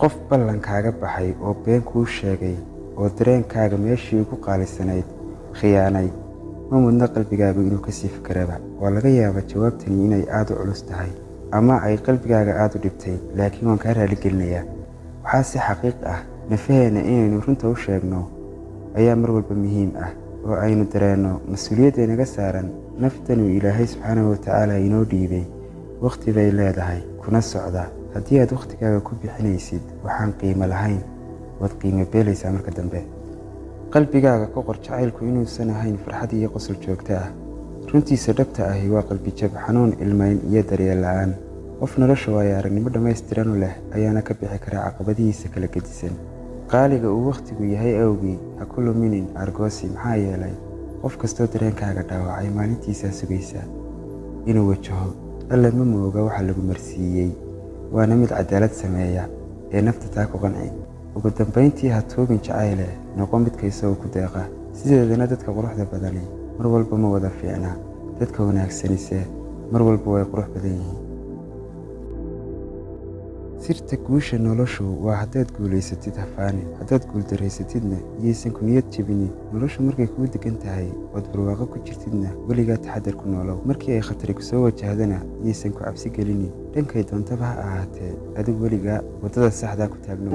qof ballankaaga baxay oo been kuu sheegay oo dareenkaaga meeshii ugu qaalisanayd khiyaanay ma mudna qalbigaagu inuu ka sii fikeraba waa laga yaabaa jawaabtani inay aada u culus tahay ama ay qalbigaaga aada u dhibtay laakiin waan kaa raaligelinayaa. Waxaa si xaqiiq ah nafaheenna inaynu runta u sheegno ayaa mar walba muhiim ah oo aynu dareenno mas'uuliyadda inaga saaran naftanuu ilaahay subxaanahu watacaala inoo dhiibay. Wakhti bay leedahay kuna socda haddii aad wakhtigaaga ku bixinaysid waxaan qiimo lahayn. Waad qiimo beelaysaa marka dambe. Qalbigaaga ka qor jacaylku inuusan ahayn farxad iyo qosol joogto ah. Runtiisa dhabta ahi waa qalbijab xanuun ilmayn iyo daryeel la'aan. Qof nolosha waayo aragnimo dhammaystiran u leh ayaana ka bixi karaa caqabadihiisa kala gedisan. Qaaliga uu wakhtigu yahay awgii ha ku luminin argoosi maxaa yeelay qof kastoo dareenkaaga dhaawacay maalintiisaa sugaysa inuu wajaho. Alle ma mooga waxa lagu marsiiyey waana mid cadaalad sameeya ee nafta taa ku qanci. Ugu dambayntii ha tuugin jacayle noqo midka isagoo ku deeqa. Sideedana dadka quruxda badani mar walba ma wada fiicna. Dadka wanaagsanise mar walba way qurux badan yihiin Sirta guusha noloshu waa haddaad guulaysatid hafaanin haddaad guuldareysatidna yaysan kuniyad jebinin. Noloshu markay kuu degan tahay ood barwaaqo ku jirtidna weligaa taxadar ku noolow. Markii ay khatari ku soo wajahdana yaysan ku cabsi gelinin. Dhankay doontaba ha ahaatee, adig weligaa waddada saxdaa ku taagnow.